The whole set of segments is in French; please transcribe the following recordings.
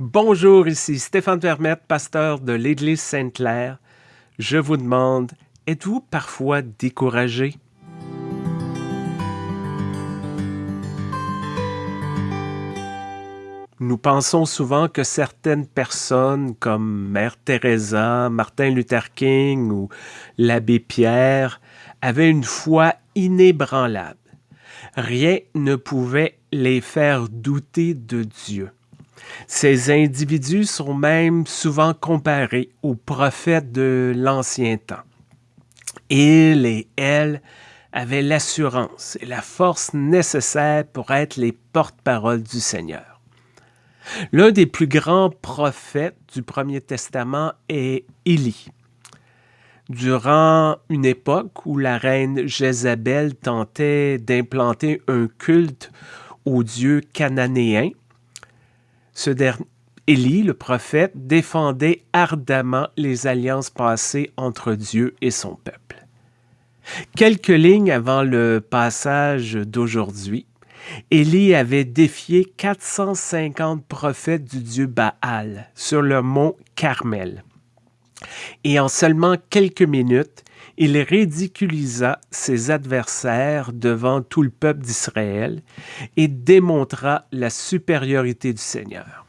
Bonjour, ici Stéphane Vermette, pasteur de l'Église Sainte-Claire. Je vous demande, êtes-vous parfois découragé? Nous pensons souvent que certaines personnes comme Mère Teresa, Martin Luther King ou l'abbé Pierre avaient une foi inébranlable. Rien ne pouvait les faire douter de Dieu. Ces individus sont même souvent comparés aux prophètes de l'ancien temps. Ils et elles avaient l'assurance et la force nécessaires pour être les porte-paroles du Seigneur. L'un des plus grands prophètes du Premier Testament est Élie. Durant une époque où la reine Jézabel tentait d'implanter un culte aux dieux cananéens, ce Élie, le prophète, défendait ardemment les alliances passées entre Dieu et son peuple. Quelques lignes avant le passage d'aujourd'hui, Élie avait défié 450 prophètes du dieu Baal sur le mont Carmel. Et en seulement quelques minutes, il ridiculisa ses adversaires devant tout le peuple d'Israël et démontra la supériorité du Seigneur.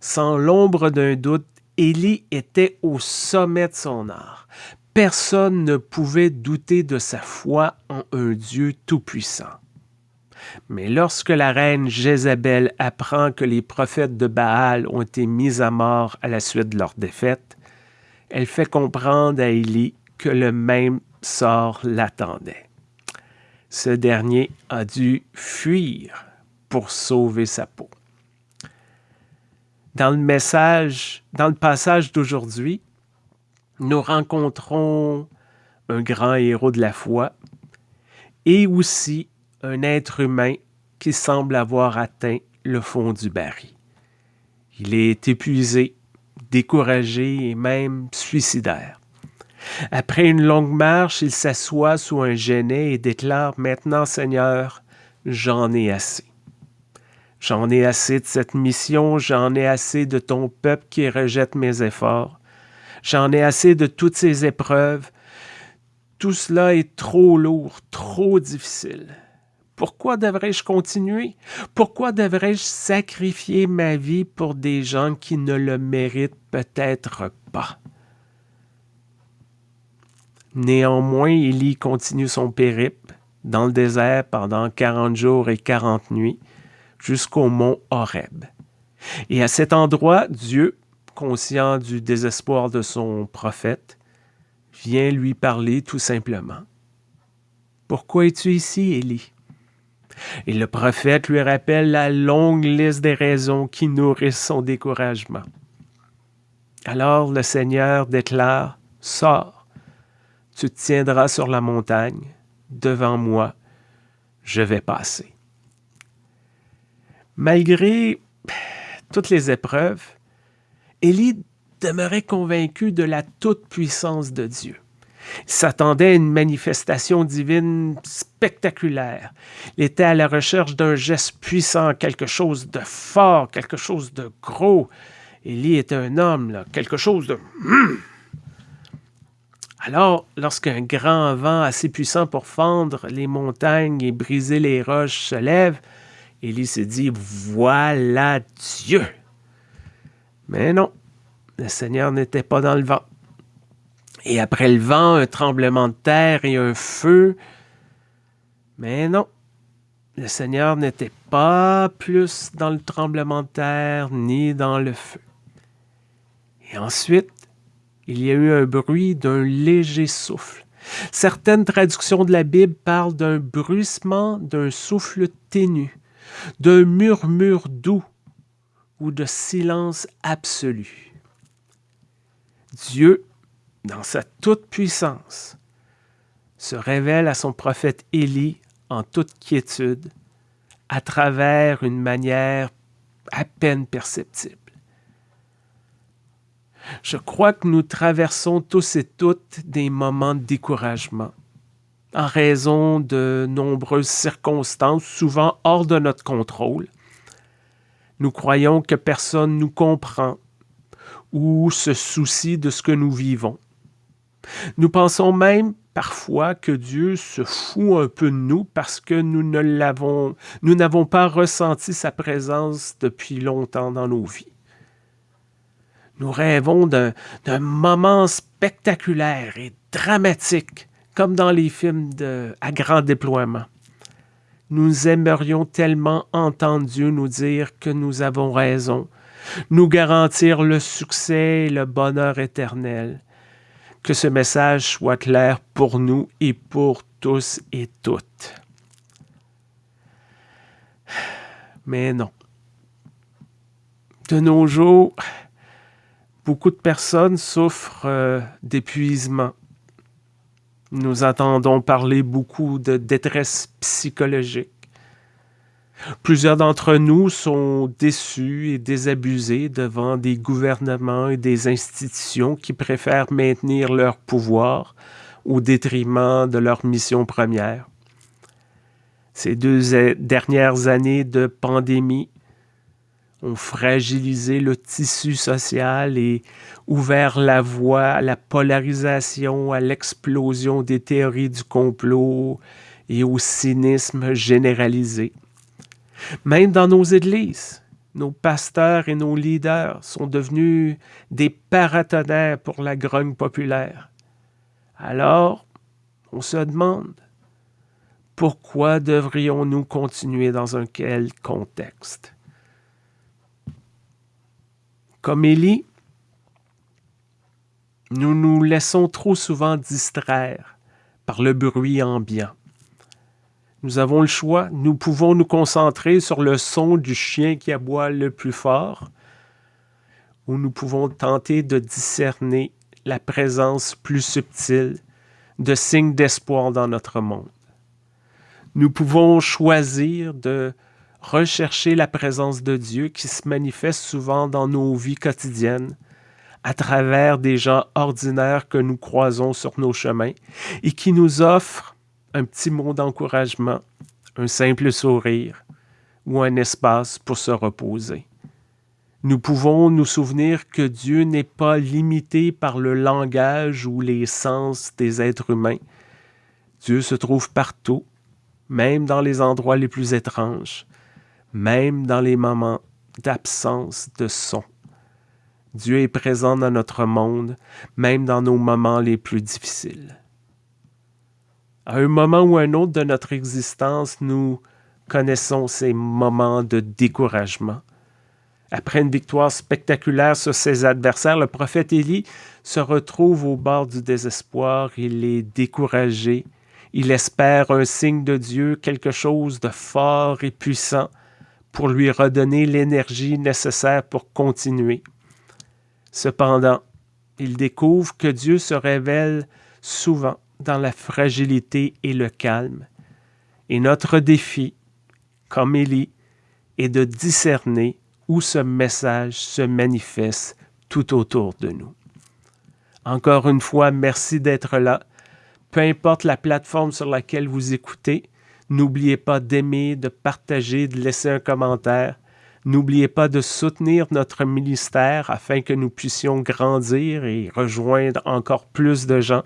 Sans l'ombre d'un doute, Élie était au sommet de son art. Personne ne pouvait douter de sa foi en un Dieu tout-puissant. Mais lorsque la reine Jézabel apprend que les prophètes de Baal ont été mis à mort à la suite de leur défaite, elle fait comprendre à Élie que le même sort l'attendait. Ce dernier a dû fuir pour sauver sa peau. Dans le message, dans le passage d'aujourd'hui, nous rencontrons un grand héros de la foi et aussi un être humain qui semble avoir atteint le fond du baril. Il est épuisé, découragé et même suicidaire. Après une longue marche, il s'assoit sous un genêt et déclare Maintenant, Seigneur, j'en ai assez. J'en ai assez de cette mission, j'en ai assez de ton peuple qui rejette mes efforts. J'en ai assez de toutes ces épreuves. Tout cela est trop lourd, trop difficile. Pourquoi devrais-je continuer? Pourquoi devrais-je sacrifier ma vie pour des gens qui ne le méritent peut-être pas? Néanmoins, Élie continue son périple dans le désert pendant quarante jours et quarante nuits jusqu'au mont Horeb. Et à cet endroit, Dieu, conscient du désespoir de son prophète, vient lui parler tout simplement. Pourquoi es-tu ici, Élie? Et le prophète lui rappelle la longue liste des raisons qui nourrissent son découragement. Alors le Seigneur déclare, Sors, tu te tiendras sur la montagne, devant moi, je vais passer. Malgré toutes les épreuves, Élie demeurait convaincu de la toute-puissance de Dieu. Il s'attendait à une manifestation divine spectaculaire. Il était à la recherche d'un geste puissant, quelque chose de fort, quelque chose de gros. Élie était un homme, quelque chose de... Hmm, alors, lorsqu'un grand vent assez puissant pour fendre les montagnes et briser les roches se lève, Élie se dit, voilà Dieu. Mais non, le Seigneur n'était pas dans le vent. Et après le vent, un tremblement de terre et un feu. Mais non, le Seigneur n'était pas plus dans le tremblement de terre ni dans le feu. Et ensuite, il y a eu un bruit d'un léger souffle. Certaines traductions de la Bible parlent d'un bruissement, d'un souffle ténu, d'un murmure doux ou de silence absolu. Dieu, dans sa toute-puissance, se révèle à son prophète Élie en toute quiétude, à travers une manière à peine perceptible. Je crois que nous traversons tous et toutes des moments de découragement en raison de nombreuses circonstances, souvent hors de notre contrôle. Nous croyons que personne nous comprend ou se soucie de ce que nous vivons. Nous pensons même parfois que Dieu se fout un peu de nous parce que nous ne l'avons, nous n'avons pas ressenti sa présence depuis longtemps dans nos vies. Nous rêvons d'un moment spectaculaire et dramatique, comme dans les films à grand déploiement. Nous aimerions tellement entendre Dieu nous dire que nous avons raison, nous garantir le succès et le bonheur éternel. Que ce message soit clair pour nous et pour tous et toutes. Mais non. De nos jours, beaucoup de personnes souffrent euh, d'épuisement. Nous entendons parler beaucoup de détresse psychologique. Plusieurs d'entre nous sont déçus et désabusés devant des gouvernements et des institutions qui préfèrent maintenir leur pouvoir au détriment de leur mission première. Ces deux dernières années de pandémie ont fragilisé le tissu social et ouvert la voie à la polarisation, à l'explosion des théories du complot et au cynisme généralisé. Même dans nos églises, nos pasteurs et nos leaders sont devenus des paratonnerres pour la grogne populaire. Alors, on se demande, pourquoi devrions-nous continuer dans un quel contexte? Comme Élie, nous nous laissons trop souvent distraire par le bruit ambiant. Nous avons le choix. Nous pouvons nous concentrer sur le son du chien qui aboie le plus fort, ou nous pouvons tenter de discerner la présence plus subtile de signes d'espoir dans notre monde. Nous pouvons choisir de rechercher la présence de Dieu qui se manifeste souvent dans nos vies quotidiennes, à travers des gens ordinaires que nous croisons sur nos chemins et qui nous offrent un petit mot d'encouragement, un simple sourire ou un espace pour se reposer. Nous pouvons nous souvenir que Dieu n'est pas limité par le langage ou les sens des êtres humains. Dieu se trouve partout, même dans les endroits les plus étranges même dans les moments d'absence de son. Dieu est présent dans notre monde, même dans nos moments les plus difficiles. À un moment ou un autre de notre existence, nous connaissons ces moments de découragement. Après une victoire spectaculaire sur ses adversaires, le prophète Élie se retrouve au bord du désespoir, il est découragé, il espère un signe de Dieu, quelque chose de fort et puissant, pour lui redonner l'énergie nécessaire pour continuer. Cependant, il découvre que Dieu se révèle souvent dans la fragilité et le calme. Et notre défi, comme Élie, est de discerner où ce message se manifeste tout autour de nous. Encore une fois, merci d'être là. Peu importe la plateforme sur laquelle vous écoutez, N'oubliez pas d'aimer, de partager, de laisser un commentaire. N'oubliez pas de soutenir notre ministère afin que nous puissions grandir et rejoindre encore plus de gens.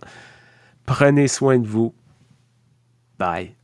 Prenez soin de vous. Bye.